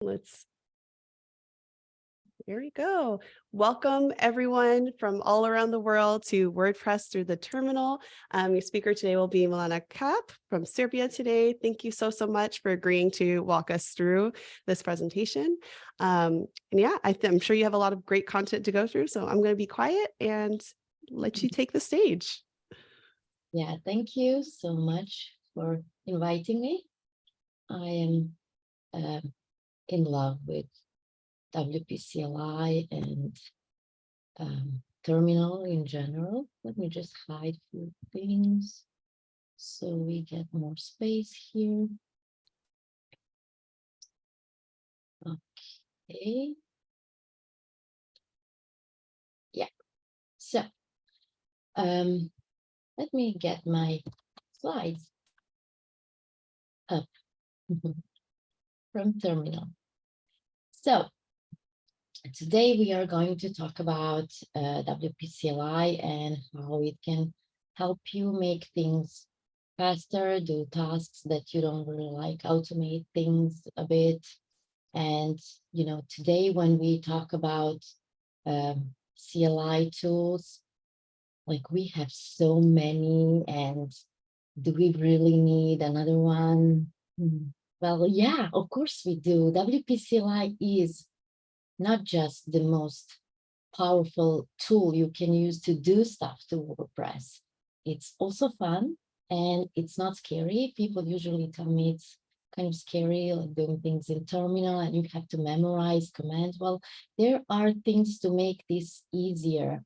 Let's there we go. Welcome everyone from all around the world to WordPress through the terminal. Um, your speaker today will be Milena Cap from Serbia today. Thank you so, so much for agreeing to walk us through this presentation. Um, and yeah, I am sure you have a lot of great content to go through, so I'm going to be quiet and let you take the stage. Yeah, thank you so much for inviting me. I am uh, in love with WPCLI and um, terminal in general. Let me just hide a few things so we get more space here. Okay. Yeah, so um, let me get my slides up from terminal. So today we are going to talk about uh, WP CLI and how it can help you make things faster, do tasks that you don't really like, automate things a bit. And, you know, today when we talk about um, CLI tools, like we have so many and do we really need another one? Hmm. Well, yeah, of course we do. WP CLI is not just the most powerful tool you can use to do stuff to WordPress. It's also fun and it's not scary. People usually tell me it's kind of scary, like doing things in terminal and you have to memorize commands. Well, there are things to make this easier,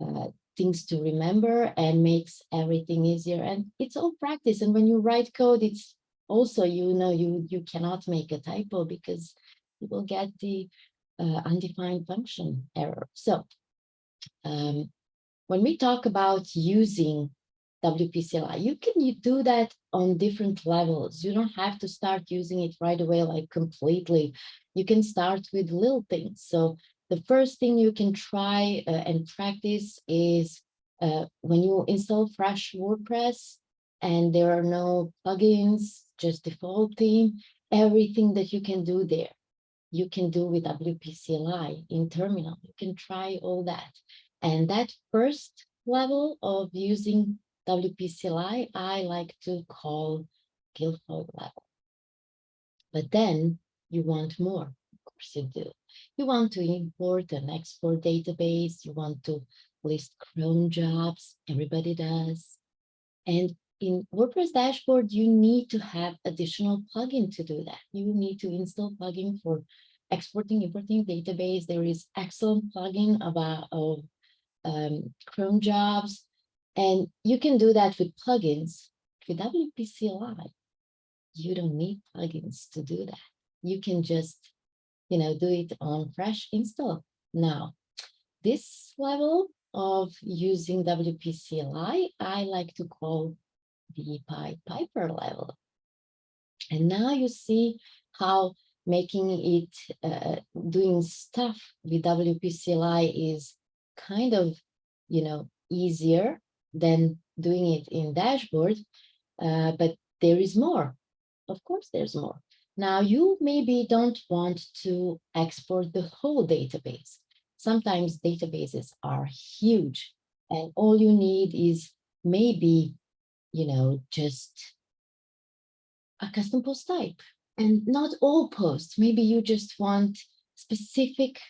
uh, things to remember and makes everything easier. And it's all practice. And when you write code, it's also, you know, you, you cannot make a typo because you will get the uh, undefined function error. So um, when we talk about using WPCLI, you can you do that on different levels. You don't have to start using it right away, like completely. You can start with little things. So the first thing you can try uh, and practice is uh, when you install fresh WordPress and there are no plugins, just defaulting, everything that you can do there you can do with WP CLI in terminal. You can try all that. And that first level of using WP CLI, I like to call Gilfoyle level. But then you want more, of course you do. You want to import and export database. You want to list cron jobs. Everybody does. And in WordPress dashboard, you need to have additional plugin to do that. You need to install plugin for exporting, importing database. There is excellent plugin about of um, cron jobs, and you can do that with plugins. With WP CLI, you don't need plugins to do that. You can just, you know, do it on fresh install. Now, this level of using WP CLI, I like to call the Pied Piper level. And now you see how making it, uh, doing stuff with WPCLI is kind of, you know, easier than doing it in dashboard, uh, but there is more. Of course, there's more. Now, you maybe don't want to export the whole database. Sometimes databases are huge and all you need is maybe you know, just a custom post type and not all posts. Maybe you just want specific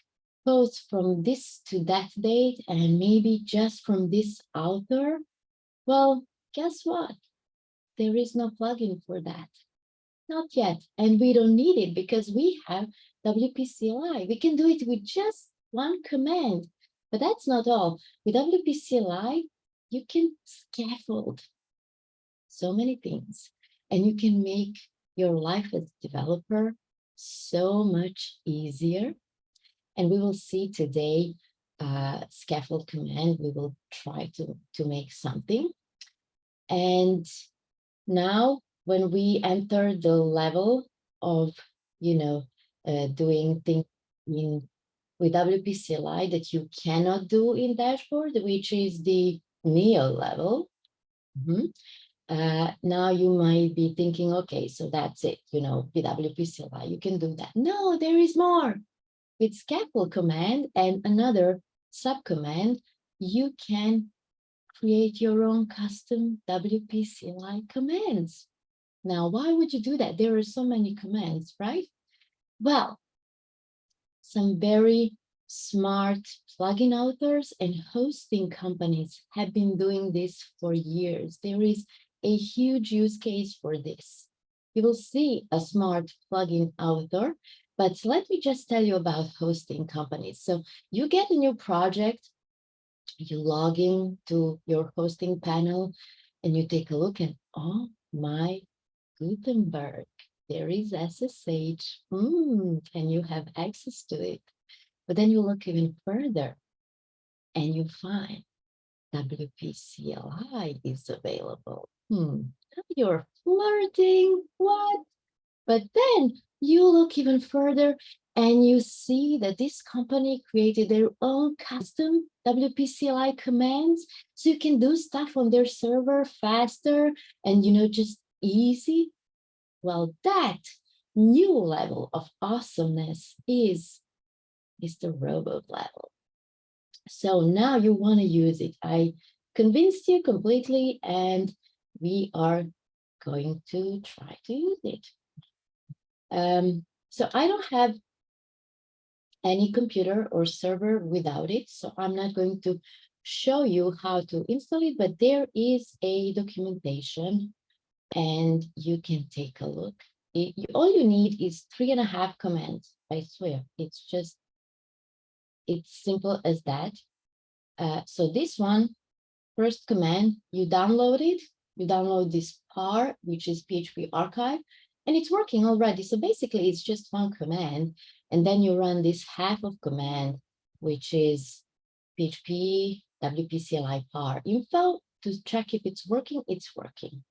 posts from this to that date and maybe just from this author. Well, guess what? There is no plugin for that. Not yet. And we don't need it because we have WP CLI. We can do it with just one command. But that's not all. With WP CLI, you can scaffold so many things and you can make your life as developer so much easier. And we will see today uh, scaffold command. We will try to, to make something. And now when we enter the level of, you know, uh, doing things in with WP CLI that you cannot do in dashboard, which is the Neo level. Mm -hmm uh, now you might be thinking, okay, so that's it, you know, PWP CLI, you can do that. No, there is more. With scaffold command and another subcommand, you can create your own custom WP CLI commands. Now, why would you do that? There are so many commands, right? Well, some very smart plugin authors and hosting companies have been doing this for years. There is a huge use case for this. You will see a smart plugin author, but let me just tell you about hosting companies. So you get a new project, you log in to your hosting panel and you take a look and oh my Gutenberg, there is SSH, mm, and you have access to it. But then you look even further and you find WP CLI is available. Hmm, you're flirting, what? But then you look even further and you see that this company created their own custom WP CLI commands. So you can do stuff on their server faster and, you know, just easy. Well, that new level of awesomeness is, is the robot level. So now you want to use it. I convinced you completely and we are going to try to use it. Um, so I don't have any computer or server without it, so I'm not going to show you how to install it, but there is a documentation and you can take a look. It, you, all you need is three and a half commands, I swear. It's just, it's simple as that. Uh, so this one, first command, you download it, you download this phar, which is PHP archive, and it's working already. So basically it's just one command, and then you run this half of command, which is PHP WPCLI phar info to check if it's working, it's working.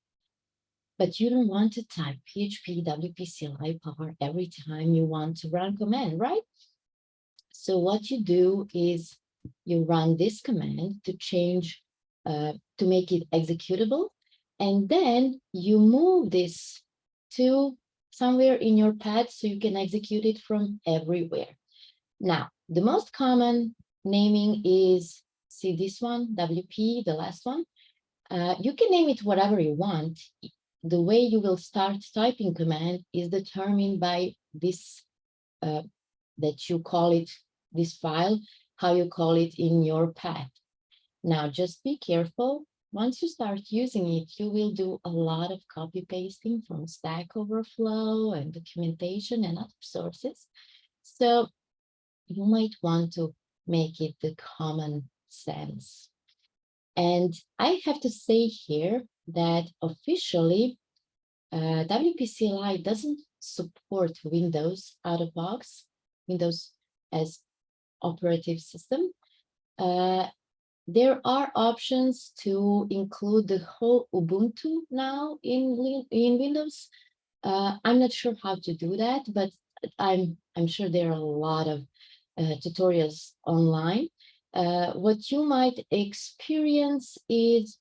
But you don't want to type PHP WPCLI phar every time you want to run command, right? So what you do is you run this command to change, uh, to make it executable and then you move this to somewhere in your path so you can execute it from everywhere. Now, the most common naming is, see this one, WP, the last one. Uh, you can name it whatever you want. The way you will start typing command is determined by this, uh, that you call it, this file, how you call it in your path. Now, just be careful once you start using it, you will do a lot of copy pasting from Stack Overflow and documentation and other sources. So you might want to make it the common sense. And I have to say here that officially uh, WPCLI doesn't support Windows out of box, Windows as operative system. Uh, there are options to include the whole Ubuntu now in, in Windows. Uh, I'm not sure how to do that, but I'm, I'm sure there are a lot of uh, tutorials online. Uh, what you might experience is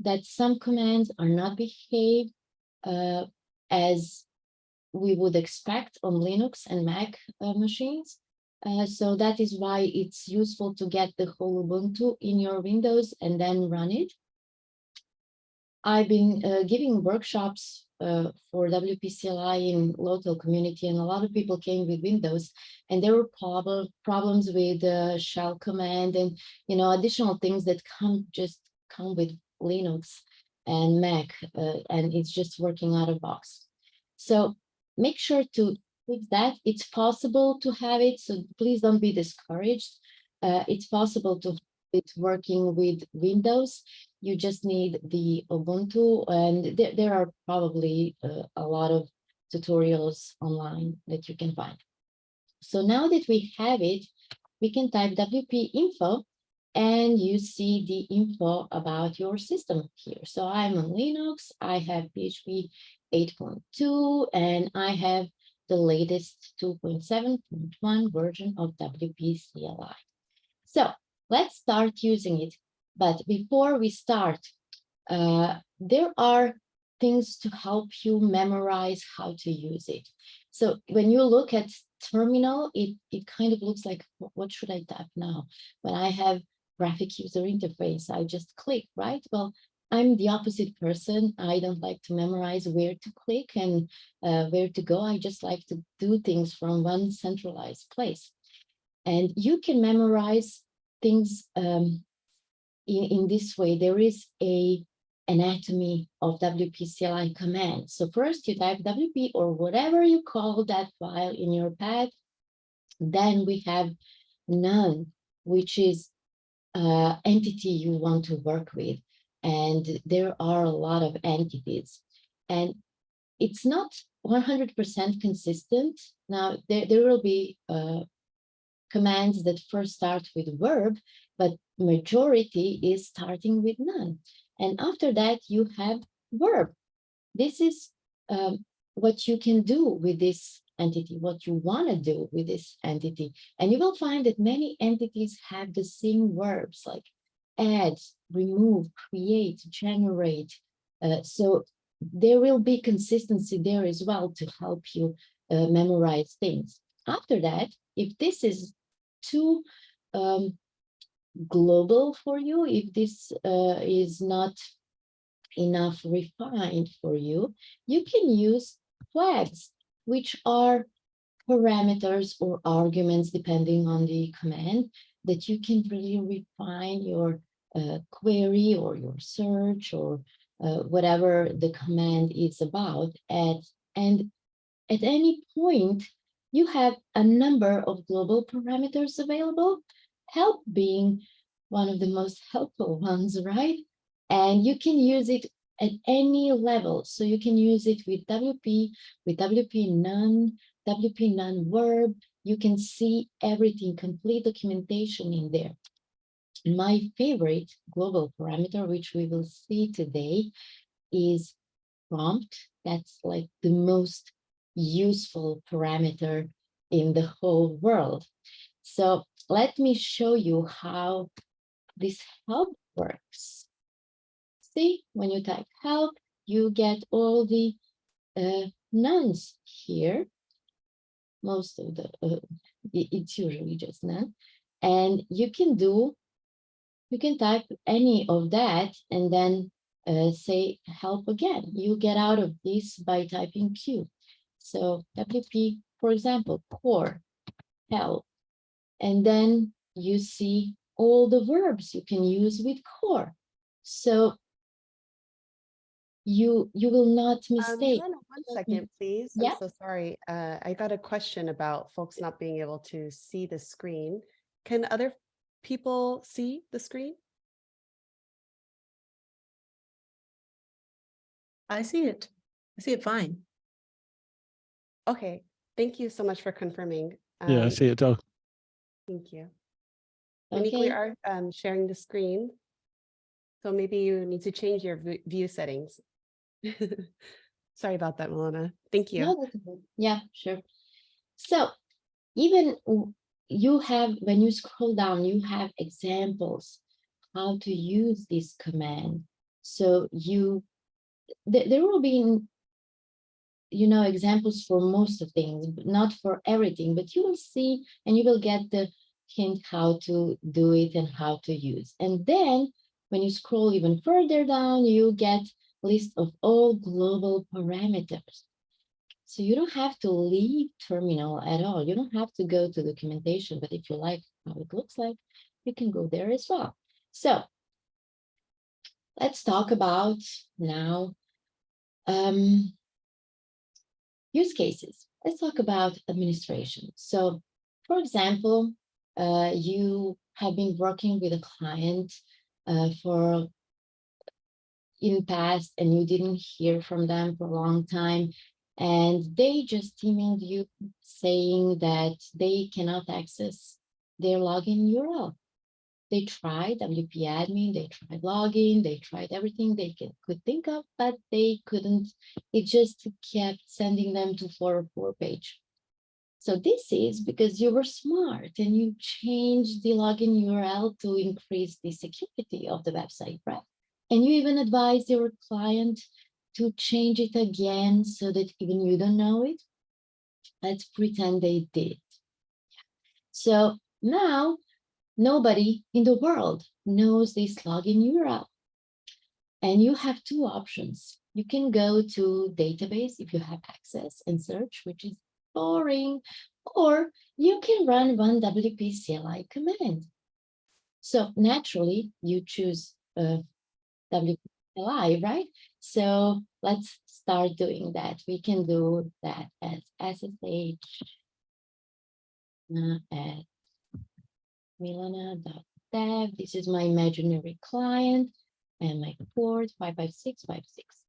that some commands are not behaved uh, as we would expect on Linux and Mac uh, machines. Uh, so that is why it's useful to get the whole Ubuntu in your Windows and then run it. I've been uh, giving workshops uh, for WPCLI in local community and a lot of people came with Windows and there were prob problems with the shell command and you know additional things that come just come with Linux and Mac uh, and it's just working out of box. So make sure to with that, it's possible to have it, so please don't be discouraged. Uh, it's possible to it working with Windows. You just need the Ubuntu, and there, there are probably uh, a lot of tutorials online that you can find. So now that we have it, we can type WP info and you see the info about your system here. So I'm on Linux, I have PHP 8.2, and I have the latest 2.7.1 version of WPCLI. So let's start using it. But before we start, uh, there are things to help you memorize how to use it. So when you look at terminal, it, it kind of looks like, what should I type now? When I have graphic user interface, I just click, right? Well, I'm the opposite person. I don't like to memorize where to click and uh, where to go. I just like to do things from one centralized place. And you can memorize things um, in, in this way. There is a anatomy of WPCLI command. So first you type WP or whatever you call that file in your path. Then we have noun, which is uh, entity you want to work with. And there are a lot of entities. And it's not 100% consistent. Now, there, there will be uh, commands that first start with verb, but majority is starting with noun. And after that, you have verb. This is um, what you can do with this entity, what you want to do with this entity. And you will find that many entities have the same verbs like add, remove, create, generate. Uh, so there will be consistency there as well to help you uh, memorize things. After that, if this is too um, global for you, if this uh, is not enough refined for you, you can use flags, which are parameters or arguments, depending on the command, that you can really refine your uh, query or your search or uh, whatever the command is about. At, and at any point, you have a number of global parameters available, help being one of the most helpful ones, right? And you can use it at any level. So you can use it with WP, with WP noun, WP noun verb. You can see everything, complete documentation in there. My favorite global parameter, which we will see today, is prompt. That's like the most useful parameter in the whole world. So let me show you how this help works. See, when you type help, you get all the uh, nouns here. Most of the, uh, it's usually just noun. And you can do, you can type any of that and then uh, say help again. You get out of this by typing Q. So WP, for example, core, help. And then you see all the verbs you can use with core. So you you will not Um, mistake. Helena, one me- please. Yeah. I'm so sorry. Uh, I got a question about folks not being able to see the screen. Can other people see the screen? I see it. I see it fine. Okay, thank you so much for confirming. Yeah, I Um, see it. Oh, Thank you. Monique, we Okay, are um, sharing the screen. So maybe you need to change your view settings. Sorry about that, Milena. Thank you. no, yeah, sure. So even w- you have, when you scroll down, you have examples how to use this command. So you, there, there will be, you know, examples for most of things, but not for everything, but you will see and you will get the hint how to do it and how to use. And then when you scroll even further down, you get list of all global parameters. So you don't have to leave terminal at all. You don't have to go to documentation, but if you like how it looks like, you can go there as well. So let's talk about now um, use cases. Let's talk about administration. So for example, uh, you have been working with a client uh, for in past and you didn't hear from them for a long time and they just emailed you saying that they cannot access their login URL. They tried WP admin, they tried login, they tried everything they can, could think of, but they couldn't. It just kept sending them to 404 page. So this is because you were smart and you changed the login URL to increase the security of the website, right? And you even advised your client to change it again so that even you don't know it. Let's pretend they did. So now nobody in the world knows this login URL. And you have two options. You can go to database if you have access and search, which is boring, or you can run one WP CLI command. So naturally, you choose uh, WP CLI, right? So let's start doing that. We can do that as SSH at milana.dev. This is my imaginary client and my port 55656.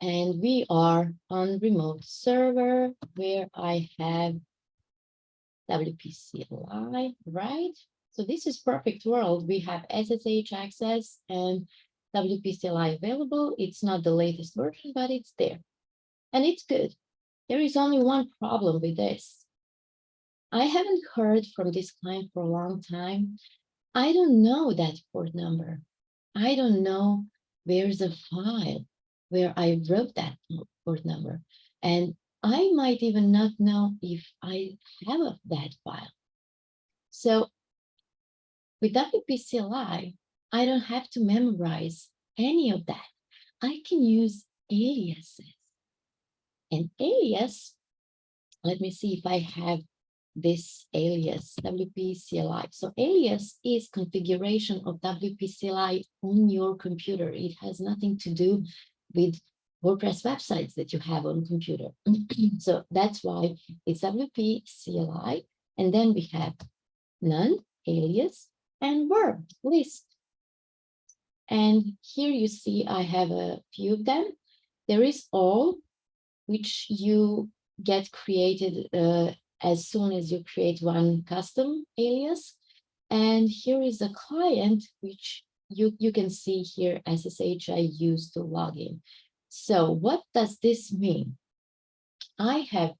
And we are on remote server where I have WP CLI, right? So this is perfect world. We have SSH access and WP CLI available. It's not the latest version, but it's there. And it's good. There is only one problem with this. I haven't heard from this client for a long time. I don't know that port number. I don't know where's a file where I wrote that port number. And I might even not know if I have that file. So with WP CLI, I don't have to memorize any of that. I can use aliases. And alias, let me see if I have this alias WP CLI. So alias is configuration of WP CLI on your computer. It has nothing to do with WordPress websites that you have on computer. so that's why it's WP CLI. And then we have noun, alias, and verb list. And here you see I have a few of them. There is all, which you get created uh, as soon as you create one custom alias. And here is a client, which you, you can see here SSH I use to log in. So what does this mean? I have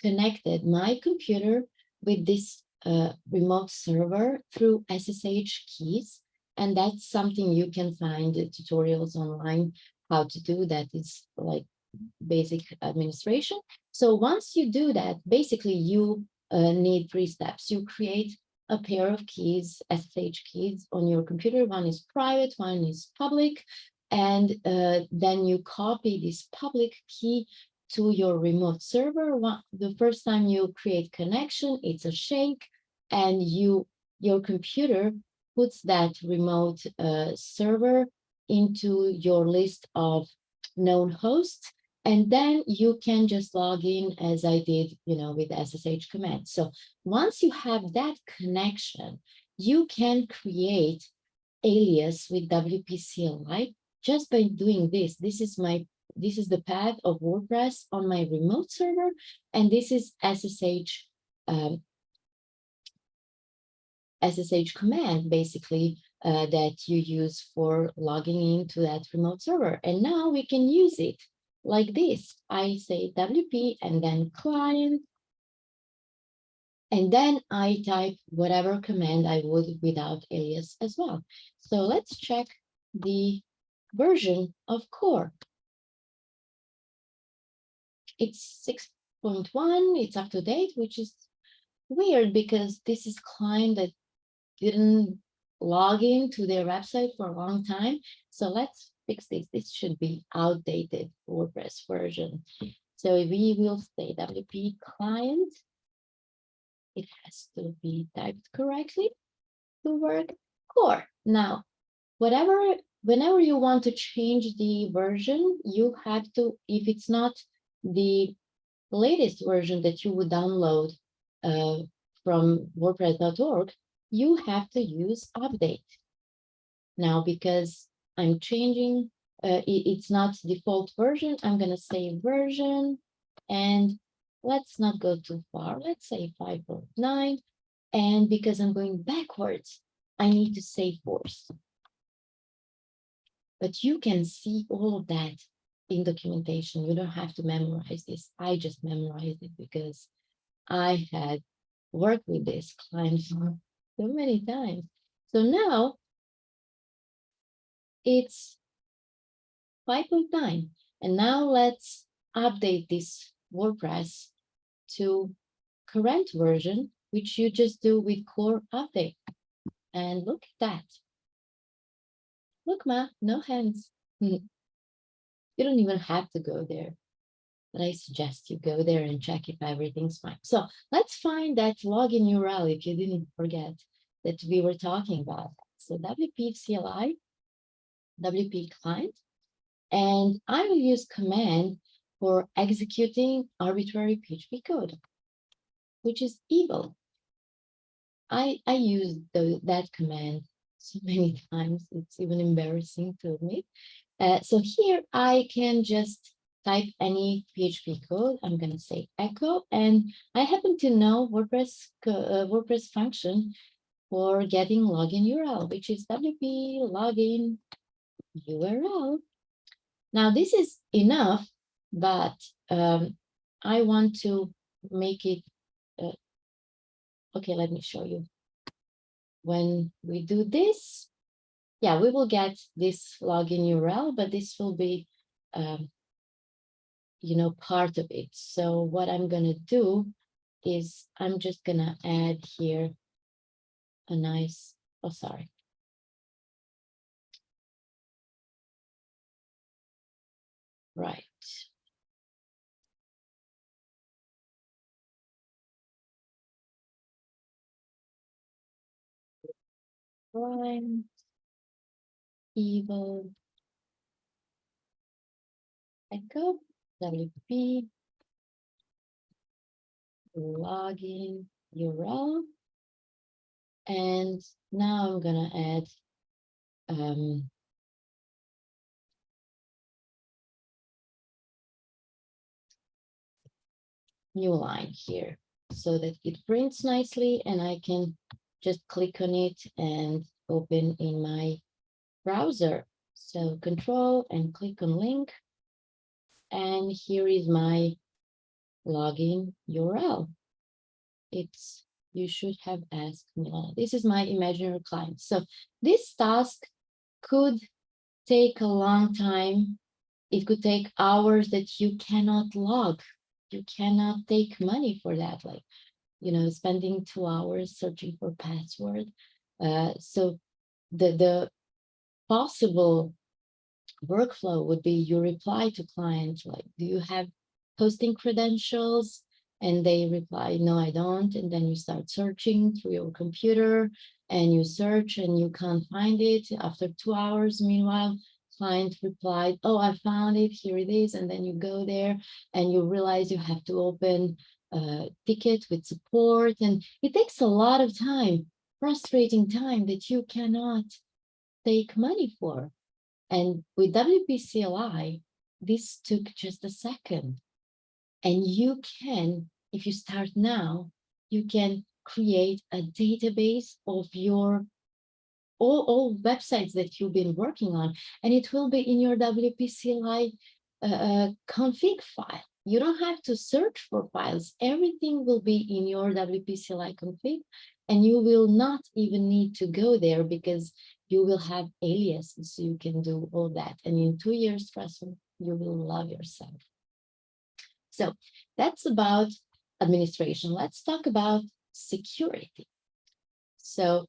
connected my computer with this uh, remote server through SSH keys. And that's something you can find tutorials online how to do that is like basic administration. So once you do that, basically you uh, need three steps. You create a pair of keys, SSH keys on your computer. One is private, one is public. And uh, then you copy this public key to your remote server. One, the first time you create connection, it's a shake and you your computer puts that remote uh, server into your list of known hosts and then you can just log in as I did, you know, with SSH command. So once you have that connection, you can create alias with WP CLI just by doing this. This is my this is the path of WordPress on my remote server, and this is SSH um, SSH command basically uh, that you use for logging into that remote server. And now we can use it like this. I say WP and then client. And then I type whatever command I would without alias as well. So let's check the version of core. It's 6.1, it's up to date, which is weird because this is client that didn't log in to their website for a long time. So let's fix this. This should be outdated WordPress version. So we will say WP client. It has to be typed correctly to work core. Now, whatever, whenever you want to change the version, you have to, if it's not the latest version that you would download uh, from WordPress.org, you have to use update. Now, because I'm changing, uh, it, it's not default version, I'm gonna say version, and let's not go too far, let's say 5.9, and because I'm going backwards, I need to say force. But you can see all of that in documentation. You don't have to memorize this. I just memorized it because I had worked with this client for so many times. So now it's 5.9. And now let's update this WordPress to current version, which you just do with core update. And look at that. Look, Ma, no hands. You don't even have to go there. But I suggest you go there and check if everything's fine. So let's find that login URL if you didn't forget that we were talking about. So WP CLI, WP client, and I will use command for executing arbitrary PHP code, which is eval. I, I use the, that command so many times, it's even embarrassing to admit. Uh, so here I can just type any PHP code. I'm going to say echo, and I happen to know WordPress uh, WordPress function for getting login URL, which is WP login URL. Now this is enough, but um, I want to make it. Uh, okay, let me show you. When we do this, yeah, we will get this login URL, but this will be, um, you know, part of it. So what I'm going to do is I'm just going to add here a nice, oh, sorry. Right. Prime, eval, echo, WP, login URL. And now I'm gonna add um, new line here so that it prints nicely and I can just click on it and open in my browser. So control and click on link. And here is my login URL. It's, you should have asked Milana. This is my imaginary client. So this task could take a long time. It could take hours that you cannot log. You cannot take money for that. Like you know, spending two hours searching for password. Uh, so the, the possible workflow would be you reply to client like, do you have hosting credentials? And they reply, no, I don't. And then you start searching through your computer and you search and you can't find it. After two hours, meanwhile, client replied, oh, I found it, here it is. And then you go there and you realize you have to open uh, ticket with support and it takes a lot of time frustrating time that you cannot take money for and with WPCLI this took just a second and you can if you start now you can create a database of your all, all websites that you've been working on and it will be in your WPCLI uh, uh, config file you don't have to search for files. Everything will be in your WPCLI config, and you will not even need to go there because you will have aliases, so you can do all that. And in two years, trust me, you will love yourself. So that's about administration. Let's talk about security. So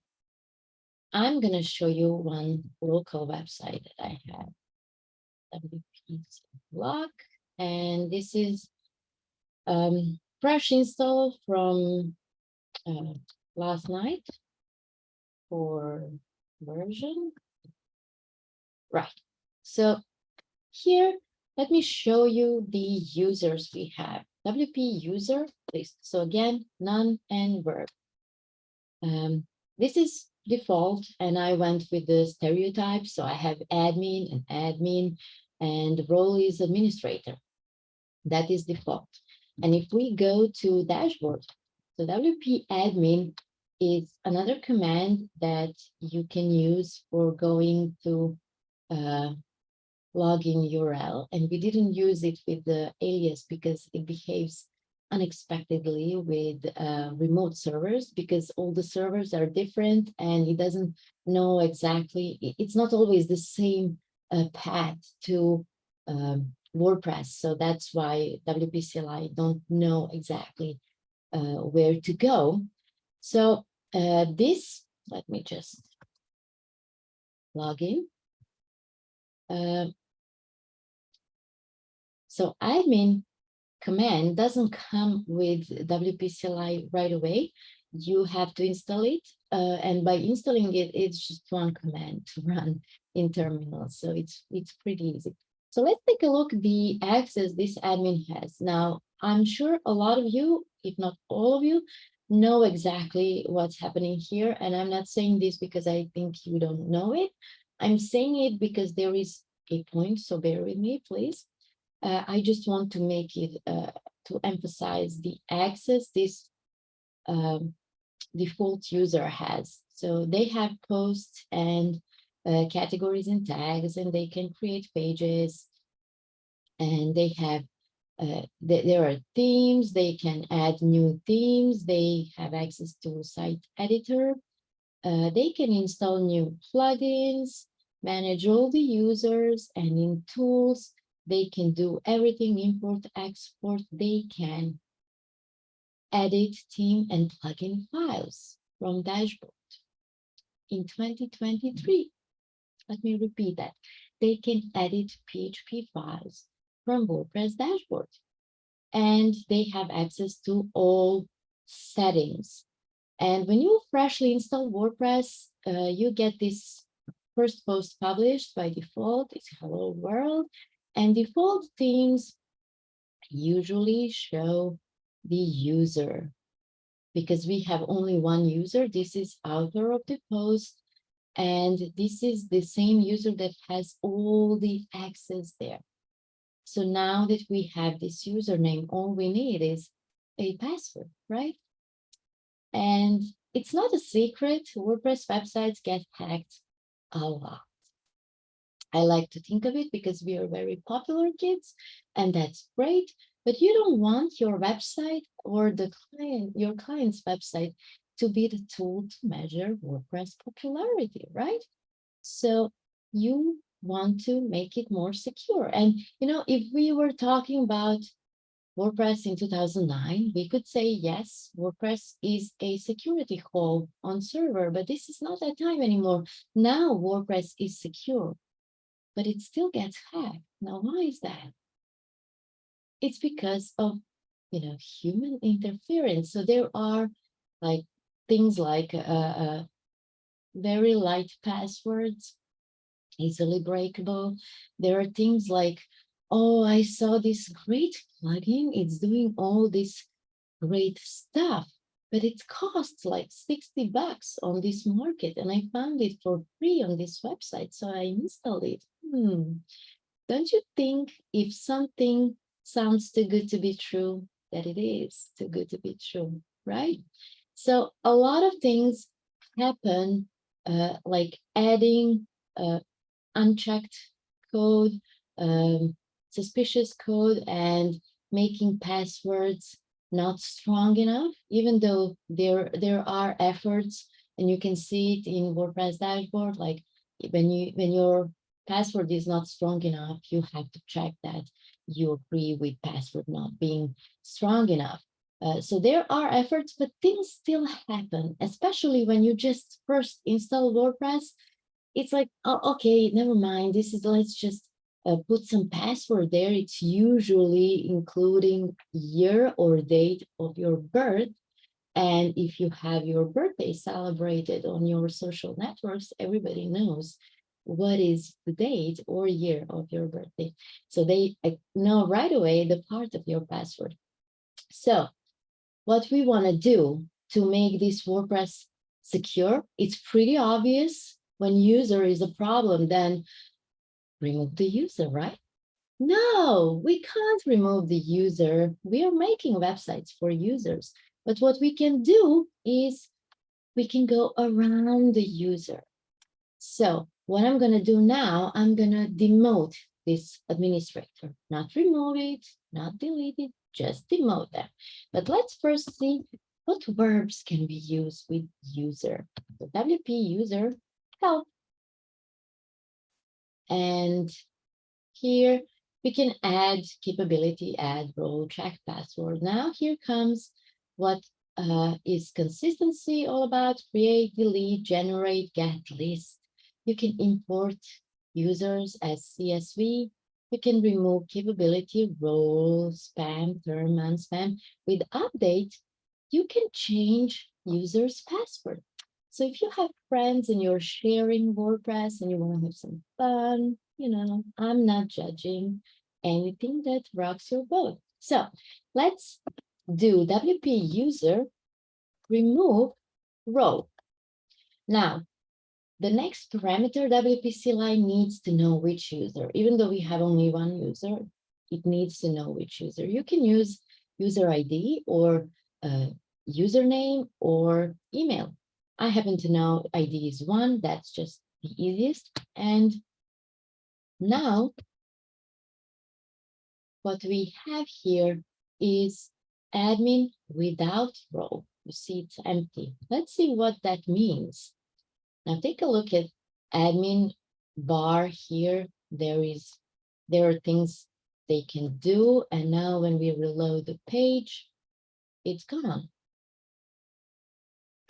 I'm going to show you one local website that I have, WP blog and this is um, fresh install from uh, last night for version. Right. So here, let me show you the users we have. WP user list. So again, noun and verb. Um, this is default and I went with the stereotype. So I have admin and admin and the role is administrator. That is default. And if we go to dashboard, so WP admin is another command that you can use for going to uh, login URL. And we didn't use it with the alias because it behaves unexpectedly with uh, remote servers because all the servers are different and it doesn't know exactly, it's not always the same uh, path to um, WordPress. So that's why WPCLI don't know exactly uh, where to go. So uh, this, let me just log in. Um, so admin command doesn't come with WPCLI right away. You have to install it, uh, and by installing it, it's just one command to run in terminal. So it's it's pretty easy. So let's take a look the access this admin has. Now, I'm sure a lot of you, if not all of you, know exactly what's happening here. And I'm not saying this because I think you don't know it. I'm saying it because there is a point, so bear with me, please. Uh, I just want to make it uh, to emphasize the access this um, default user has. So they have posts and uh, categories and tags, and they can create pages. And they have, uh, th- there are themes, they can add new themes, they have access to site editor. Uh, they can install new plugins, manage all the users, and in tools, they can do everything, import, export, they can edit theme and plugin files from dashboard. In 2023, let me repeat that, they can edit PHP files from WordPress dashboard. And they have access to all settings. And when you freshly install WordPress, uh, you get this first post published by default, it's hello world. And default themes usually show the user because we have only one user. This is author of the post. And this is the same user that has all the access there. So now that we have this username, all we need is a password, right? And it's not a secret, WordPress websites get hacked a lot. I like to think of it because we are very popular kids and that's great, but you don't want your website or the client, your client's website to be the tool to measure WordPress popularity, right? So you want to make it more secure. And, you know, if we were talking about WordPress in 2009, we could say, yes, WordPress is a security hole on server, but this is not that time anymore. Now WordPress is secure, but it still gets hacked. Now, why is that? It's because of, you know, human interference. So there are like things like uh, uh, very light passwords, easily breakable. There are things like, oh, I saw this great plugin. It's doing all this great stuff, but it costs like 60 bucks on this market. And I found it for free on this website. So I installed it. Hmm. Don't you think if something sounds too good to be true, that it is too good to be true, right? So a lot of things happen, uh, like adding uh, unchecked code, um, suspicious code, and making passwords not strong enough, even though there there are efforts, and you can see it in WordPress dashboard. Like when you when your password is not strong enough, you have to check that you agree with password not being strong enough. Uh, so there are efforts, but things still happen, especially when you just first install WordPress. It's like, oh, okay, never mind. This is, let's just uh, put some password there. It's usually including year or date of your birth. And if you have your birthday celebrated on your social networks, everybody knows what is the date or year of your birthday. So they uh, know right away the part of your password. So what we want to do to make this WordPress secure, it's pretty obvious when user is a problem, then remove the user, right? No, we can't remove the user. We are making websites for users. But what we can do is we can go around the user. So what I'm going to do now, I'm going to demote this administrator, not remove it, not delete it, just demote them. But let's first see what verbs can we use with user. So WP user help. And here we can add capability, add role, track password. Now here comes what uh, is consistency all about create, delete, generate, get list. You can import users as CSV. You can remove capability, role, spam, term, and spam. With update, you can change users password. So if you have friends and you're sharing WordPress and you want to have some fun, you know, I'm not judging anything that rocks your boat. So let's do WP user remove role. Now, the next parameter WP CLI needs to know which user, even though we have only one user, it needs to know which user. You can use user ID or uh, username or email. I happen to know ID is one, that's just the easiest. And now what we have here is admin without role. You see it's empty. Let's see what that means. Now take a look at admin bar here. There is there are things they can do. And now when we reload the page, it's gone.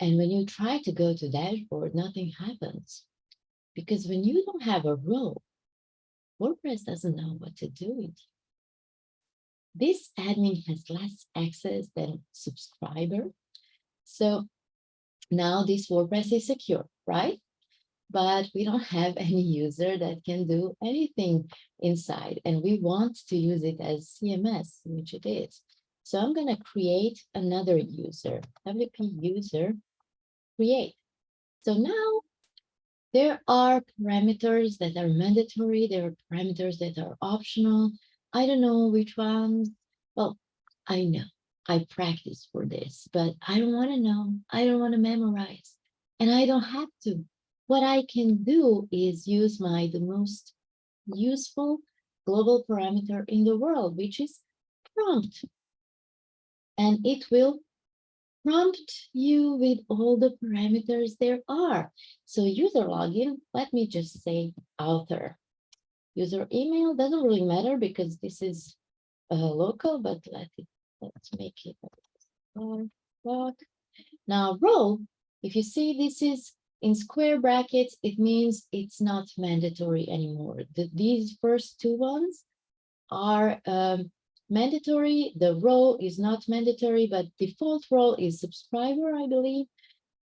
And when you try to go to dashboard, nothing happens. Because when you don't have a role, WordPress doesn't know what to do with you. This admin has less access than subscriber. So now this WordPress is secure, right? But we don't have any user that can do anything inside. And we want to use it as CMS, which it is. So I'm going to create another user, WP user create. So now there are parameters that are mandatory. There are parameters that are optional. I don't know which ones. Well, I know I practice for this, but I don't want to know. I don't want to memorize and I don't have to. What I can do is use my the most useful global parameter in the world, which is prompt. And it will prompt you with all the parameters there are. So user login, let me just say author. User email doesn't really matter because this is uh, local, but let it, let's make it. Now role, if you see this is in square brackets, it means it's not mandatory anymore. The, these first two ones are um, mandatory. The role is not mandatory, but default role is subscriber, I believe.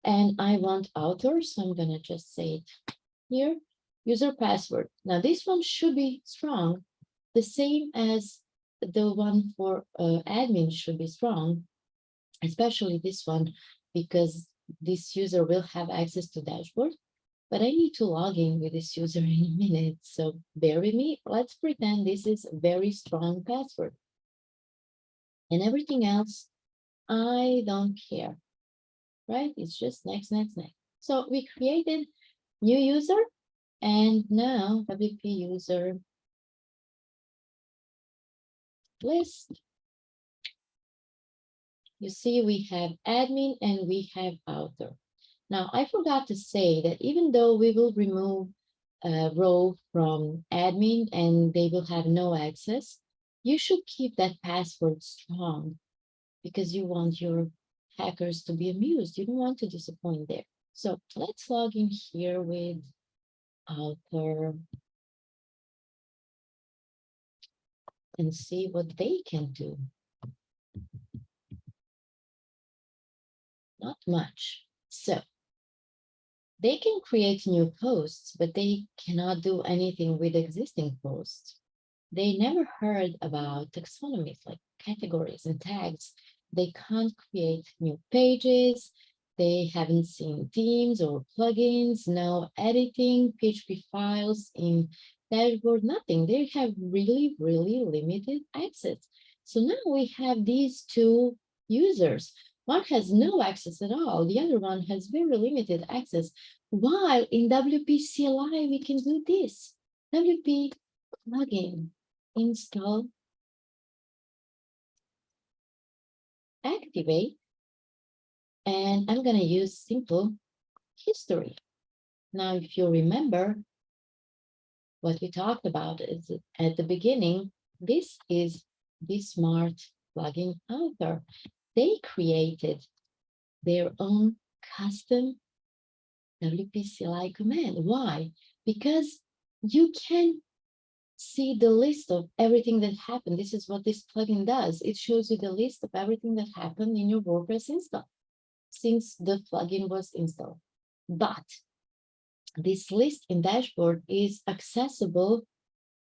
And I want author, so I'm going to just say it here. User password. Now this one should be strong, the same as the one for uh, admin should be strong, especially this one, because this user will have access to dashboard. But I need to log in with this user in a minute, so bear with me. Let's pretend this is very strong password and everything else, I don't care, right? It's just next, next, next. So we created new user and now WP user list. You see, we have admin and we have author. Now, I forgot to say that even though we will remove a role from admin and they will have no access, you should keep that password strong because you want your hackers to be amused. You don't want to disappoint there. So let's log in here with author and see what they can do. Not much. So they can create new posts, but they cannot do anything with existing posts they never heard about taxonomies like categories and tags. They can't create new pages. They haven't seen themes or plugins, no editing, PHP files in dashboard, nothing. They have really, really limited access. So now we have these two users. One has no access at all. The other one has very limited access. While in WP CLI, we can do this. WP plugin install activate. And I'm gonna use simple history. Now, if you remember, what we talked about is at the beginning, this is the smart plugin author. They created their own custom WP CLI command. Why? Because you can see the list of everything that happened. This is what this plugin does. It shows you the list of everything that happened in your WordPress install since the plugin was installed. But this list in dashboard is accessible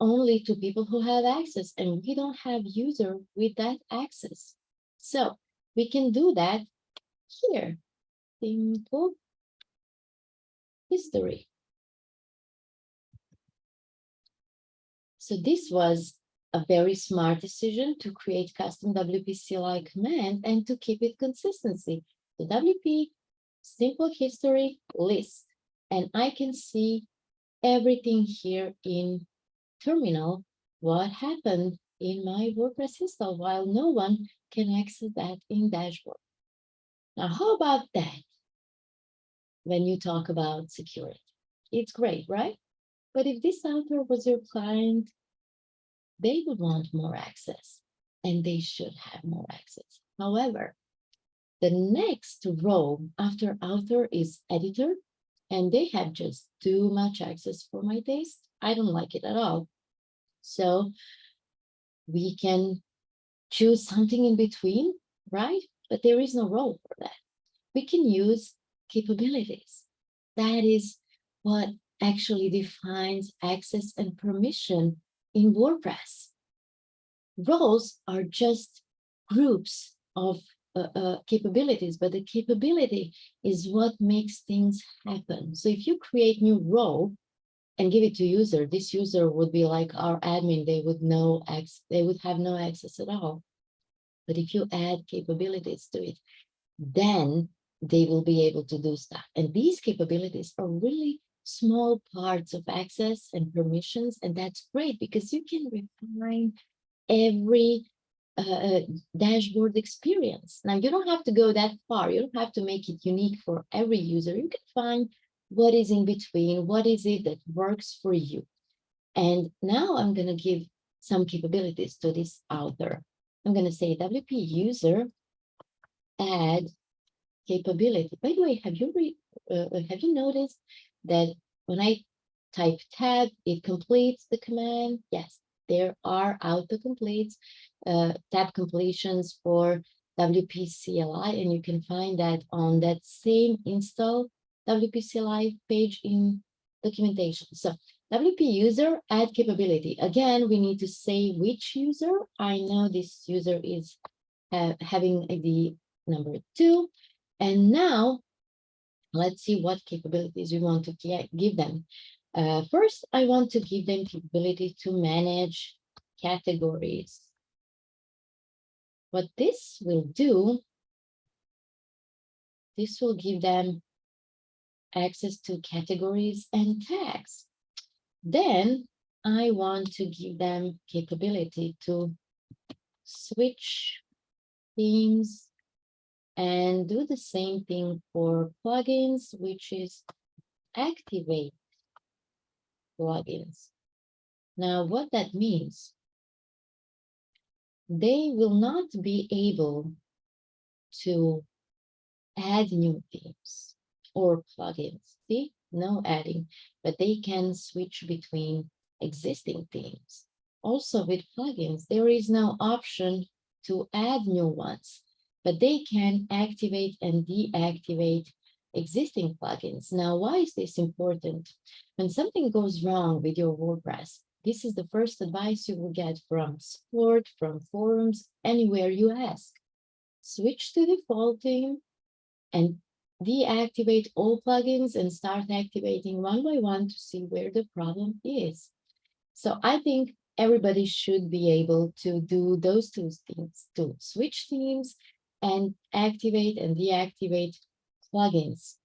only to people who have access and we don't have user with that access. So we can do that here. Simple history. So this was a very smart decision to create custom WP CLI command and to keep it consistency. The WP simple history list, and I can see everything here in terminal, what happened in my WordPress install while no one can access that in dashboard. Now, how about that? When you talk about security, it's great, right? But if this author was your client, they would want more access and they should have more access. However, the next role after author is editor, and they have just too much access for my taste. I don't like it at all. So we can choose something in between, right? But there is no role for that. We can use capabilities. That is what actually defines access and permission in WordPress. Roles are just groups of uh, uh, capabilities, but the capability is what makes things happen. So if you create new role and give it to user, this user would be like our admin, they would know they would have no access at all. But if you add capabilities to it, then they will be able to do stuff. And these capabilities are really small parts of access and permissions. And that's great because you can refine every uh, dashboard experience. Now, you don't have to go that far. You don't have to make it unique for every user. You can find what is in between, what is it that works for you. And now I'm going to give some capabilities to this author. I'm going to say WP user add capability. By the way, have you re, uh, have you noticed that when I type tab, it completes the command? Yes, there are autocompletes, uh, tab completions for WPCLI, and you can find that on that same install WPCLI page in documentation. So WP user add capability. Again, we need to say which user. I know this user is uh, having ID number two. And now let's see what capabilities we want to give them. Uh, first, I want to give them capability to manage categories. What this will do, this will give them access to categories and tags. Then I want to give them capability to switch themes and do the same thing for plugins, which is activate plugins. Now, what that means, they will not be able to add new themes or plugins. See, no adding, but they can switch between existing themes. Also with plugins, there is no option to add new ones, but they can activate and deactivate existing plugins. Now, why is this important? When something goes wrong with your WordPress, this is the first advice you will get from support, from forums, anywhere you ask. Switch to default theme and deactivate all plugins and start activating one by one to see where the problem is. So I think everybody should be able to do those two things, to switch themes and activate and deactivate plugins.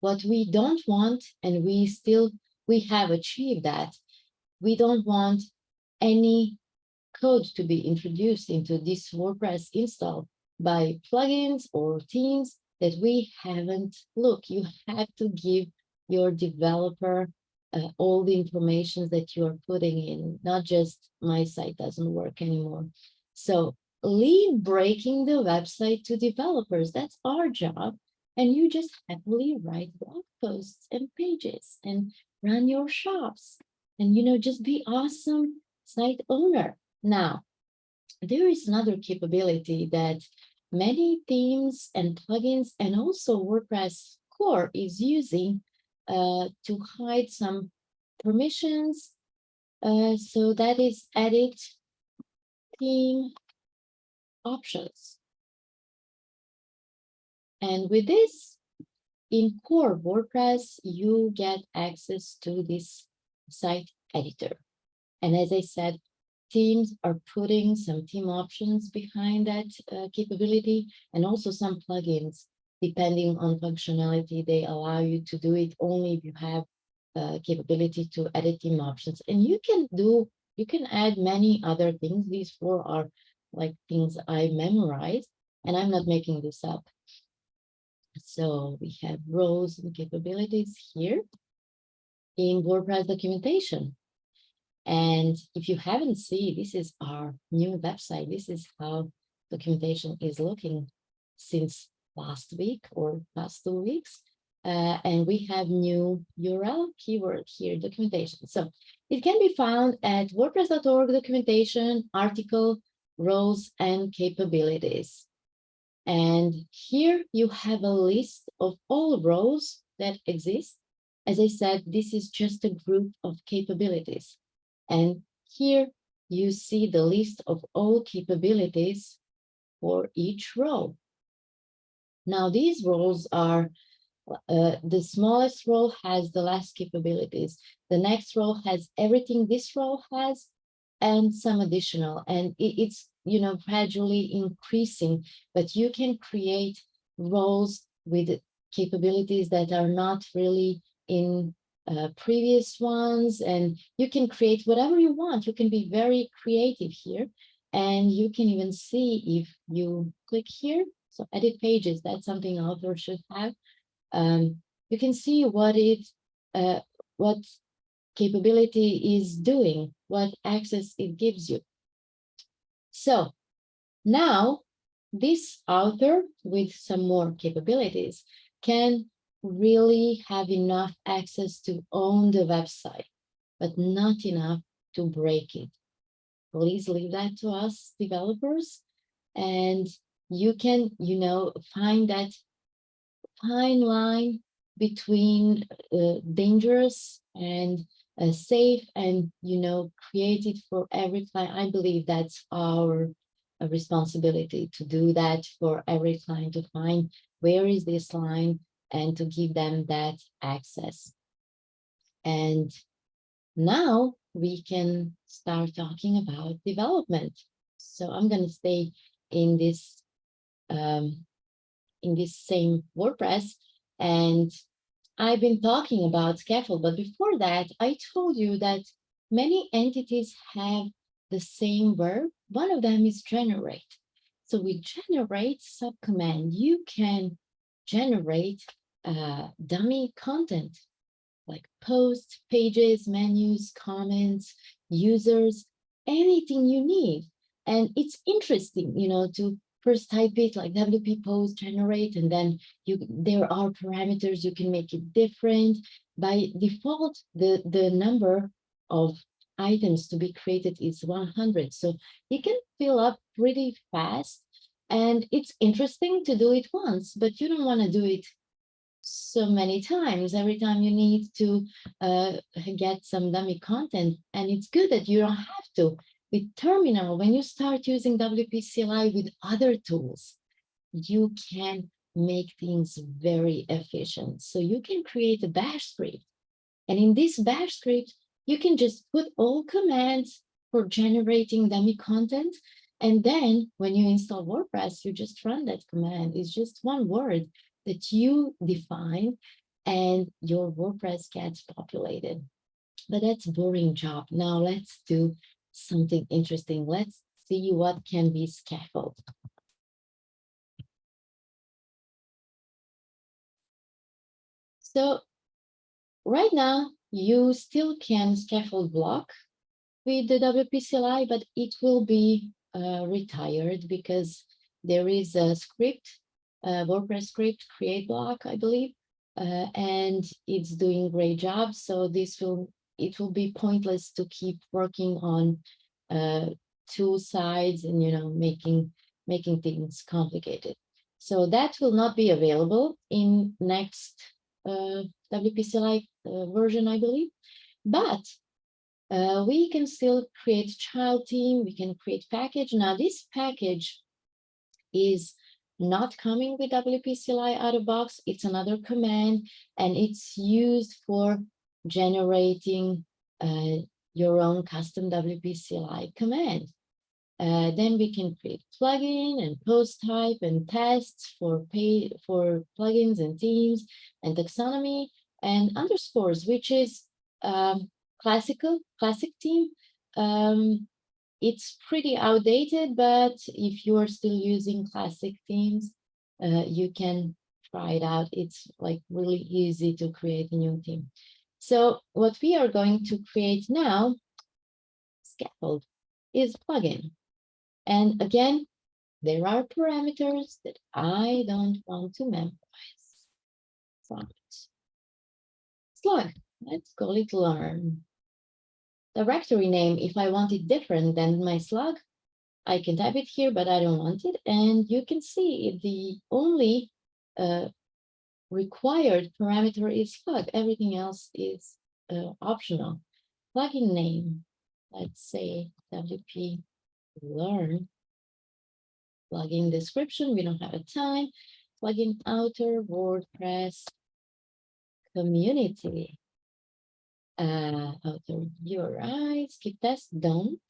What we don't want, and we still, we have achieved that, we don't want any code to be introduced into this WordPress install by plugins or themes that we haven't looked. You have to give your developer uh, all the information that you are putting in, not just my site doesn't work anymore. So leave breaking the website to developers. That's our job. And you just happily write blog posts and pages and run your shops and, you know, just be awesome site owner. Now, there is another capability that many themes and plugins and also WordPress core is using uh, to hide some permissions. Uh, so that is edit theme options. And with this, in core WordPress, you get access to this site editor. And as I said, themes are putting some theme options behind that uh, capability and also some plugins, depending on functionality, they allow you to do it only if you have uh, capability to edit theme options. And you can do, you can add many other things. These four are like things I memorized, and I'm not making this up. So we have roles and capabilities here in WordPress documentation. And if you haven't seen, this is our new website. This is how documentation is looking since last week or past two weeks. Uh, and we have new URL keyword here, documentation. So it can be found at wordpress.org documentation, article, roles, and capabilities. And here you have a list of all roles that exist. As I said, this is just a group of capabilities. And here you see the list of all capabilities for each role. Now these roles are, uh, the smallest role has the last capabilities. The next role has everything this role has and some additional. And it, it's, you know, gradually increasing, but you can create roles with capabilities that are not really in uh, previous ones and you can create whatever you want. You can be very creative here and you can even see if you click here. So edit pages, that's something author should have. Um, you can see what it, uh, what capability is doing, what access it gives you. So now this author with some more capabilities can really have enough access to own the website, but not enough to break it. Please leave that to us developers. And you can, you know, find that fine line between uh, dangerous and uh, safe and, you know, created for every client. I believe that's our uh, responsibility to do that for every client to find where is this line and to give them that access. And now we can start talking about development. So I'm going to stay in this um, in this same WordPress and I've been talking about scaffold, but before that, I told you that many entities have the same verb. One of them is generate. So we generate subcommand. You can generate uh, dummy content like posts, pages, menus, comments, users, anything you need. And it's interesting, you know, to first type it like WP post generate, and then you there are parameters you can make it different. By default, the, the number of items to be created is 100. So you can fill up pretty fast. And it's interesting to do it once, but you don't want to do it so many times every time you need to uh, get some dummy content and it's good that you don't have to with terminal when you start using WP CLI with other tools you can make things very efficient so you can create a bash script and in this bash script you can just put all commands for generating dummy content and then when you install WordPress, you just run that command. It's just one word that you define and your WordPress gets populated. But that's boring job. Now let's do something interesting. Let's see what can be scaffold. So right now, you still can scaffold block with the WPCLI, but it will be uh, retired because there is a script, a WordPress script, create block, I believe, uh, and it's doing great job. So this will it will be pointless to keep working on uh, two sides and, you know, making, making things complicated. So that will not be available in next uh, WPCLI uh, version, I believe, but uh, we can still create child theme, we can create package. Now this package is not coming with WPCLI out of box, it's another command and it's used for generating uh, your own custom WPCLI command. Uh, then we can create plugin and post type and tests for pay for plugins and themes and taxonomy and underscores, which is um, classical classic theme. Um, it's pretty outdated, but if you are still using classic themes, uh, you can try it out. It's like really easy to create a new theme. So what we are going to create now, scaffold, is plugin. And again, there are parameters that I don't want to memorize. Slug. Slug, let's call it learn. Directory name, if I want it different than my slug, I can type it here, but I don't want it. And you can see the only uh, required parameter is slug. Everything else is uh, optional. Plugin name, let's say WP learn. Plugin description, we don't have a time. Plugin author WordPress community. Uh, author URI, skip test, don't.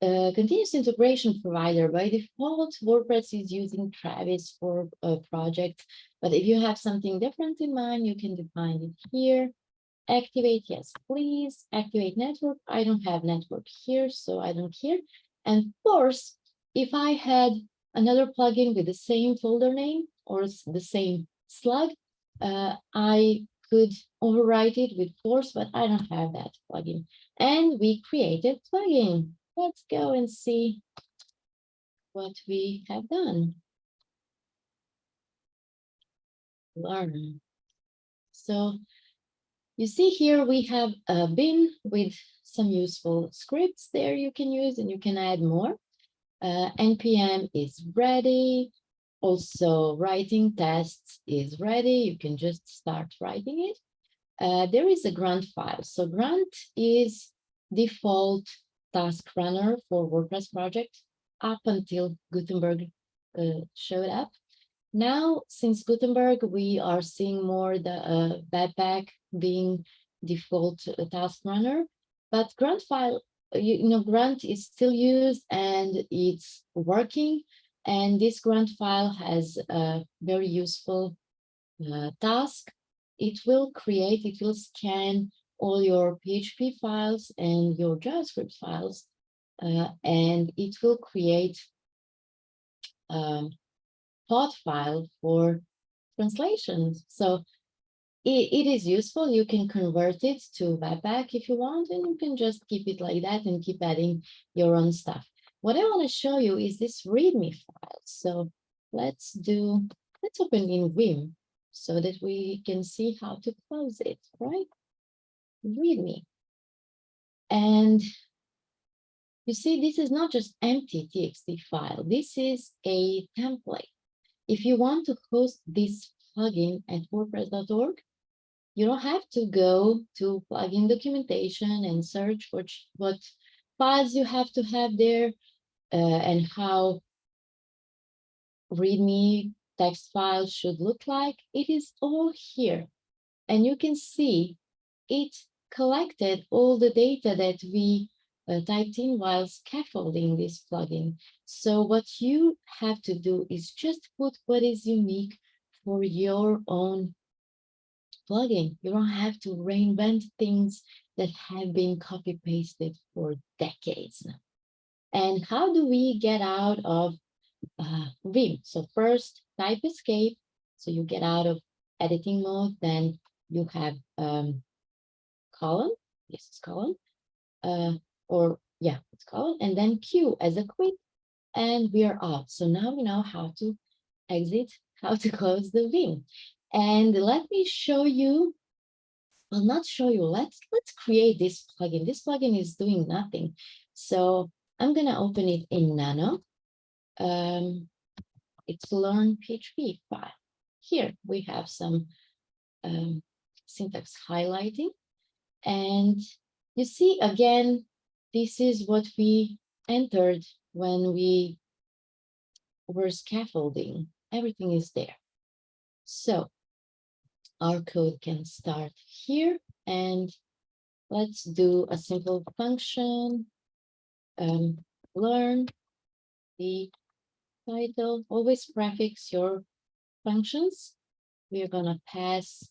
Continuous integration provider by default WordPress is using Travis for a project. But if you have something different in mind you can define it here. Activate yes please. Activate network. I don't have network here so i don't care. And force if i had another plugin with the same folder name or the same slug uh, i could overwrite it with force but i don't have that plugin. And we created plugin let's go and see what we have done learn so you see here we have a bin with some useful scripts there you can use and you can add more. Uh, NPM is ready. Also writing tests is ready. You can just start writing it. Uh, there is a grunt file. So grunt is default task runner for WordPress project up until Gutenberg uh, showed up. Now, since Gutenberg, we are seeing more the uh, Webpack being default uh, task runner, but Grunt file, uh, you, you know, Grunt is still used and it's working. And this Grunt file has a very useful uh, task. It will create, it will scan all your PHP files and your JavaScript files, uh, and it will create a POT file for translations. So it, it is useful. You can convert it to Webpack if you want, and you can just keep it like that and keep adding your own stuff. What I want to show you is this README file. So let's do, let's open in Vim so that we can see how to close it, right? README. And you see, this is not just empty TXT file. This is a template. If you want to host this plugin at WordPress.org, you don't have to go to plugin documentation and search for what files you have to have there uh, and how README text files should look like. It is all here. And you can see it collected all the data that we uh, typed in while scaffolding this plugin. So what you have to do is just put what is unique for your own plugin. You don't have to reinvent things that have been copy pasted for decades now. And how do we get out of uh, Vim? So first type escape. So you get out of editing mode, then you have um, column, yes, it's column, uh, or yeah, it's column, and then Q as a quit, and we are off. So now we know how to exit, how to close the Vim. And let me show you, I'll not show you, let's, let's create this plugin. This plugin is doing nothing. So I'm gonna open it in Nano. Um, it's learn PHP file. Here we have some um, syntax highlighting. And you see, again, this is what we entered when we were scaffolding. Everything is there. So our code can start here and let's do a simple function. Um, learn the title, always prefix your functions. We are gonna pass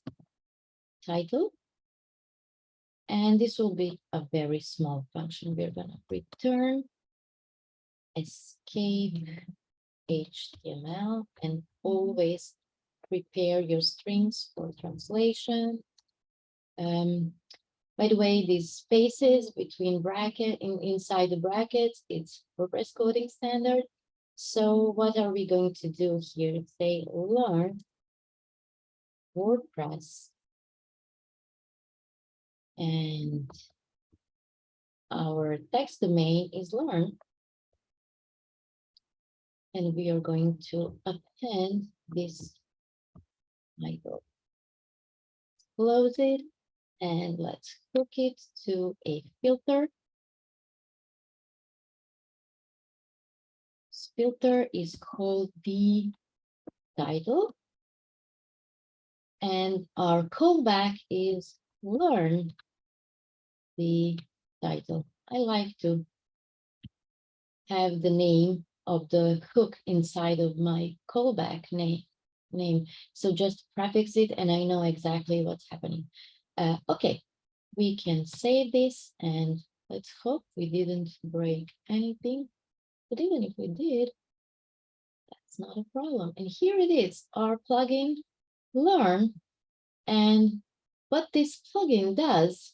title. And this will be a very small function. We're gonna return escape HTML and always prepare your strings for translation. Um, by the way, these spaces between bracket in inside the brackets, it's WordPress coding standard. So what are we going to do here? Say learn WordPress. And our text domain is learn. And we are going to append this title. Close it and let's hook it to a filter. This filter is called the title. And our callback is learn the title. I like to have the name of the hook inside of my callback name name. So just prefix it and I know exactly what's happening. Uh, okay, we can save this and let's hope we didn't break anything. But even if we did, that's not a problem. And here it is, our plugin learn. And what this plugin does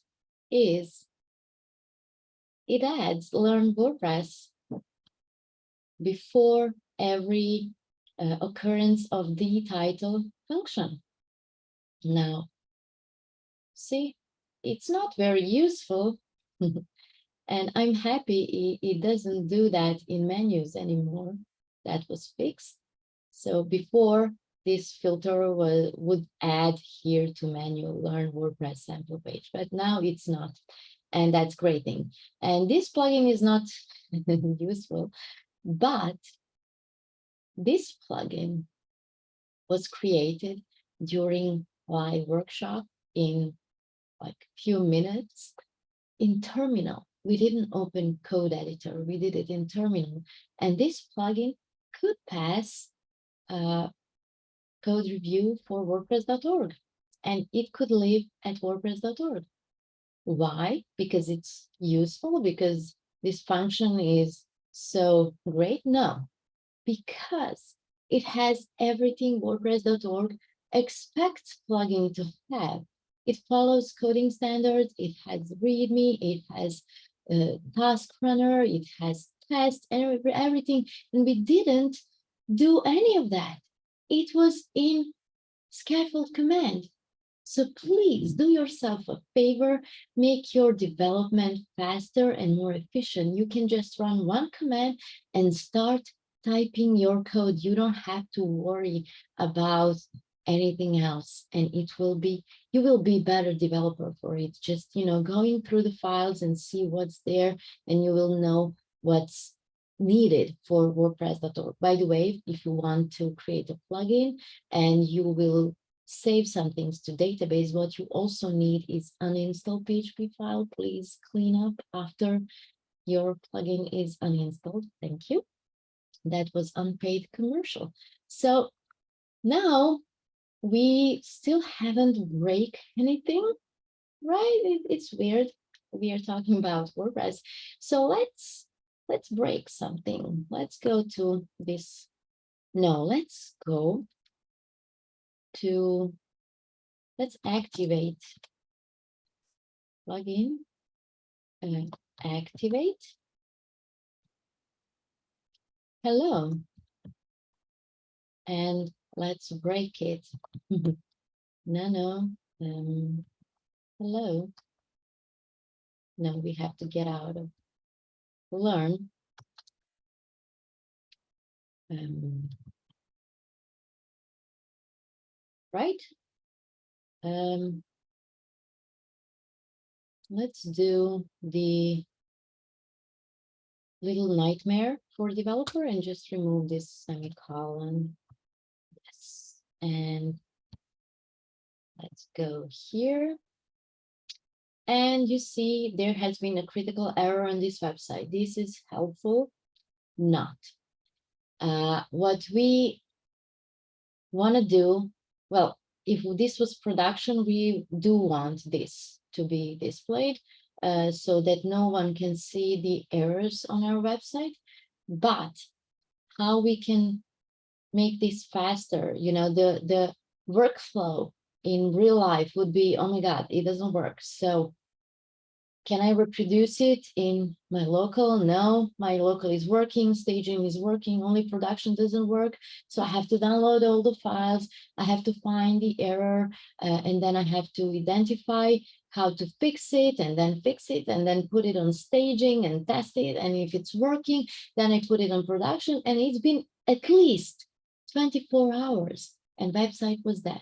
is it adds learn WordPress before every uh, occurrence of the title function. Now, see, it's not very useful. and I'm happy it, it doesn't do that in menus anymore. That was fixed. So before this filter will, would add here to manual learn WordPress sample page, but now it's not. And that's great thing. And this plugin is not useful, but this plugin was created during my workshop in like few minutes in terminal. We didn't open code editor, we did it in terminal. And this plugin could pass uh, code review for WordPress.org and it could live at WordPress.org. Why? Because it's useful, because this function is so great? No, because it has everything WordPress.org expects plugin to have. It follows coding standards, it has README, it has a task runner, it has tests, everything. And we didn't do any of that. It was in scaffold command. So please do yourself a favor, make your development faster and more efficient. You can just run one command and start typing your code. You don't have to worry about anything else and it will be you will be better developer for it just you know going through the files and see what's there and you will know what's needed for wordpress.org by the way if you want to create a plugin and you will save some things to database what you also need is uninstall php file please clean up after your plugin is uninstalled thank you that was unpaid commercial. So now we still haven't break anything, right? It, it's weird. We are talking about WordPress. So let's let's break something. Let's go to this. No, let's go to let's activate. Plugin. uh, activate. Hello. And let's break it. Nano, um, hello. No, we have to get out of learn. Um, right? Um, let's do the little nightmare for developer and just remove this semicolon. Yes, and let's go here. And you see there has been a critical error on this website. This is helpful, not. Uh, what we want to do, well, if this was production, we do want this to be displayed uh, so that no one can see the errors on our website. But how we can make this faster, you know, the, the workflow in real life would be, oh my God, it doesn't work. So can I reproduce it in my local? No, my local is working, staging is working, only production doesn't work. So I have to download all the files. I have to find the error, uh, and then I have to identify how to fix it and then fix it and then put it on staging and test it. And if it's working, then I put it on production. And it's been at least 24 hours and website was dead.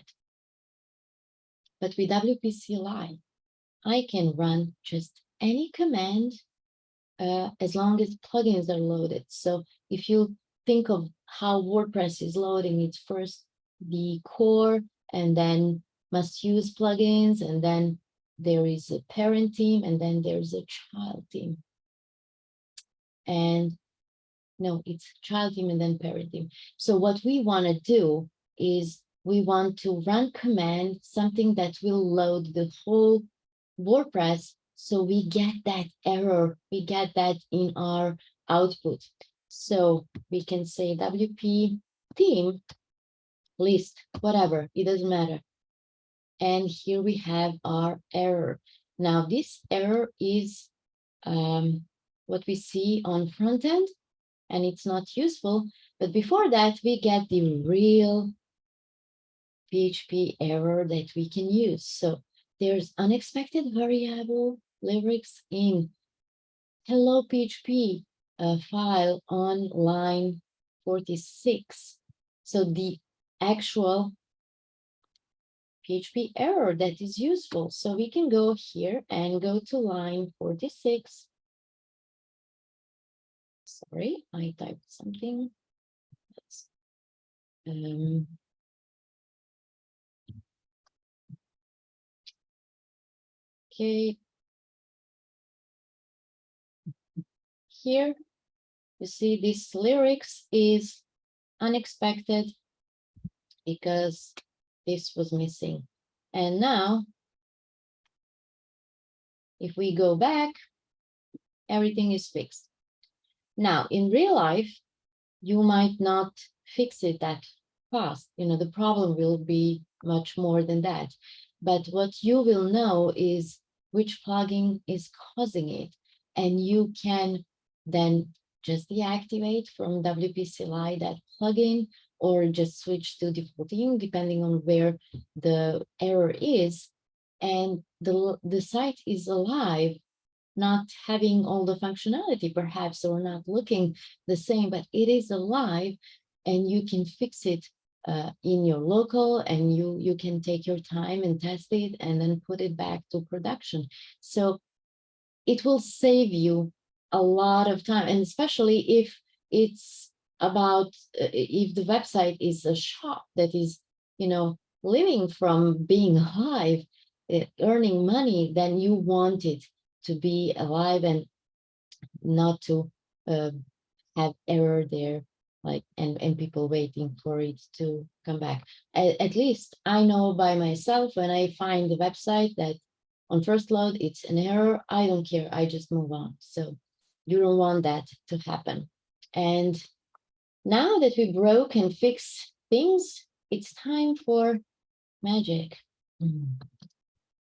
But with WP CLI, I can run just any command uh, as long as plugins are loaded. So if you think of how WordPress is loading, it's first the core and then must use plugins and then there is a parent theme and then there's a child theme. And no, it's child theme and then parent theme. So what we want to do is we want to run command, something that will load the whole WordPress, so we get that error, we get that in our output. So we can say WP theme list, whatever, it doesn't matter. And here we have our error. Now this error is um, what we see on front end, and it's not useful. But before that, we get the real PHP error that we can use. So there's unexpected variable lyrics in hello PHP uh, file on line 46. So the actual PHP error that is useful. So we can go here and go to line 46. Sorry, I typed something. Um, Okay. Here, you see this lyrics is unexpected because this was missing. And now, if we go back, everything is fixed. Now, in real life, you might not fix it that fast. You know, the problem will be much more than that. But what you will know is which plugin is causing it. And you can then just deactivate from WP CLI that plugin or just switch to defaulting depending on where the error is. And the, the site is alive, not having all the functionality perhaps or not looking the same, but it is alive and you can fix it uh, in your local and you you can take your time and test it and then put it back to production. So it will save you a lot of time and especially if it's about uh, if the website is a shop that is you know living from being alive uh, earning money then you want it to be alive and not to uh, have error there like and and people waiting for it to come back at, at, least i know by myself when i find the website that on first load it's an error i don't care i just move on so you don't want that to happen and now that we broke and fix things it's time for magic.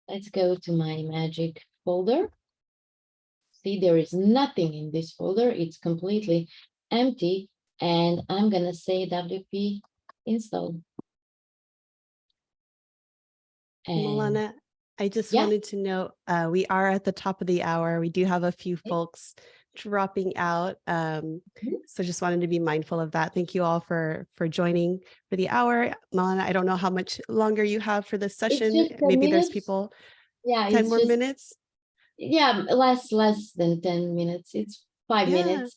Let's go to my magic folder. See, there is nothing in this folder. It's completely empty. And I'm gonna say WP install. And Milana, I just Yeah. wanted to note, uh, we are at the top of the hour. We do have a few folks dropping out. Um, Mhm. so just wanted to be mindful of that. Thank you all for, for joining for the hour. Milana, I don't know how much longer you have for this session. 10 Maybe there's people, yeah, ten it's more just- minutes. Yeah, less, less than ten minutes. It's five Yeah. minutes.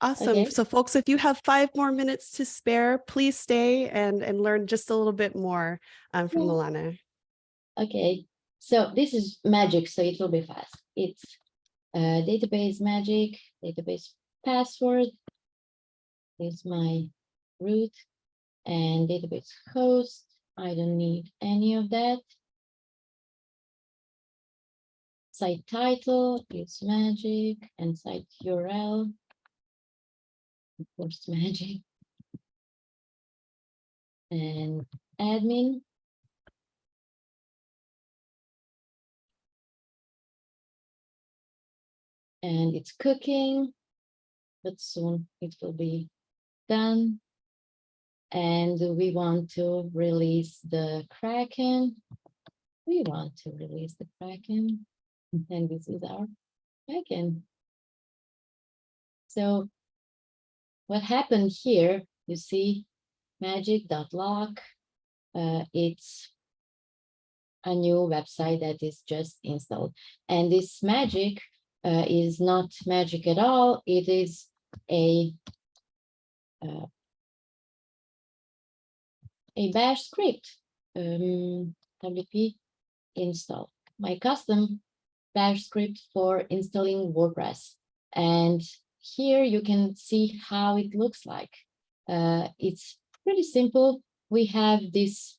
Awesome. Okay. So folks, if you have five more minutes to spare, please stay and, and learn just a little bit more um, from. Milana. Okay, so this is magic, so it will be fast. It's uh, database magic, database password. Is my root and database host. I don't need any of that. Site title is magic and site URL. Course, magic. And admin. and it's cooking, but soon it will be done. And we want to release the Kraken. We want to release the Kraken, and this is our Kraken. So what happened here, you see magic.lock, uh, it's a new website that is just installed. And this magic uh, is not magic at all. It is a uh, a bash script, um, WP install, my custom bash script for installing WordPress. And here you can see how it looks like. Uh, it's pretty simple. We have this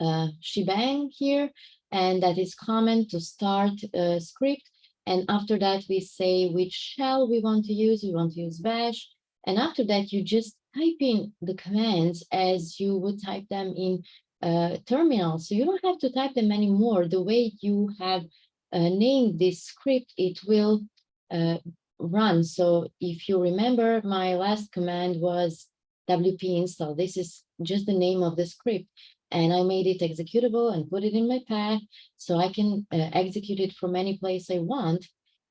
uh, shebang here, and that is common to start a script. And after that, we say which shell we want to use. We want to use bash. And after that, you just type in the commands as you would type them in uh, terminal. So you don't have to type them anymore. The way you have uh, named this script, it will uh, run. So if you remember, my last command was wp install. This is just the name of the script. And I made it executable and put it in my path so I can uh, execute it from any place I want.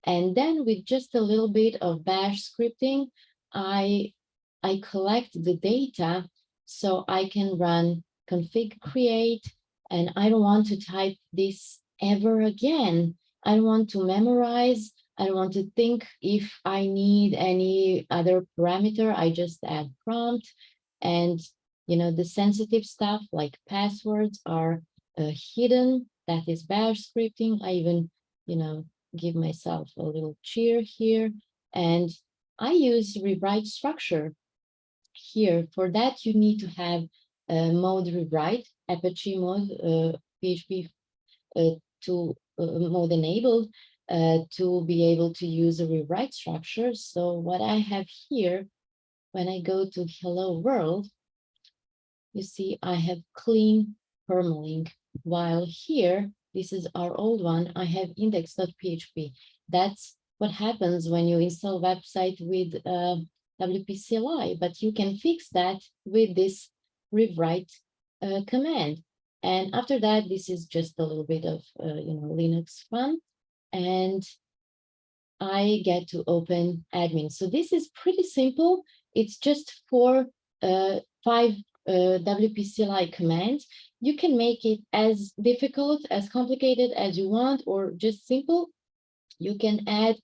And then with just a little bit of bash scripting, I, I collect the data so I can run config create, and I don't want to type this ever again. I don't want to memorize. I want to think if I need any other parameter. I just add prompt and you know, the sensitive stuff like passwords are uh, hidden. That is bash scripting. I even, you know, give myself a little cheer here. And I use rewrite structure here. For that, you need to have a mod_rewrite, Apache mode, uh, PHP uh, to uh, mode enabled uh, to be able to use a rewrite structure. So what I have here, when I go to hello world, you see I have clean permalink, while here, this is our old one, I have index.php. That's what happens when you install website with uh, WP CLI, but you can fix that with this rewrite uh, command. And after that, this is just a little bit of, uh, you know, Linux fun. And I get to open admin. So this is pretty simple. It's just for uh, five uh, WP CLI commands. You can make it as difficult, as complicated as you want, or just simple. You can add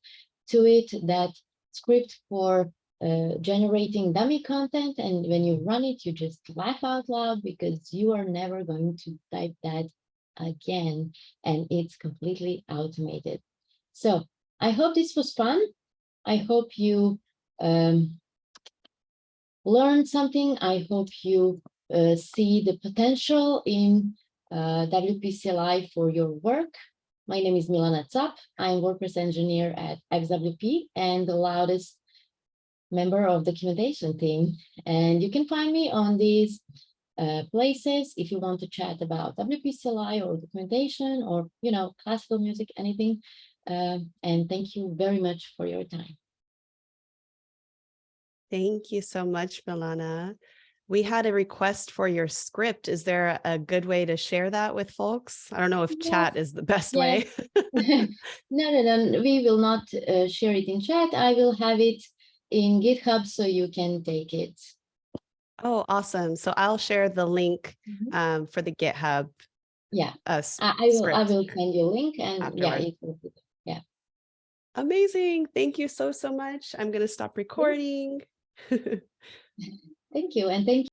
to it that script for uh, generating dummy content. And when you run it, you just laugh out loud because you are never going to type that again. And it's completely automated. So I hope this was fun. I hope you um, learned something. I hope you uh, see the potential in uh, WP CLI for your work. My name is Milana Cap. I'm WordPress engineer at XWP and the loudest member of the documentation team. And you can find me on these uh, places. If you want to chat about WPCLI or documentation or, you know, classical music, anything. Um, and thank you very much for your time. Thank you so much, Milana. We had a request for your script. Is there a good way to share that with folks? I don't know if Yes. chat is the best Yes. way. no, no, no, we will not uh, share it in chat. I will have it in GitHub so you can take it. Oh, awesome. So I'll share the link Mhm. um, for the GitHub. Yeah, uh, I, I will. I will send you a link, and yeah, Afterward. will be Amazing. Thank you so, so much. I'm going to stop recording. Thank you, and thank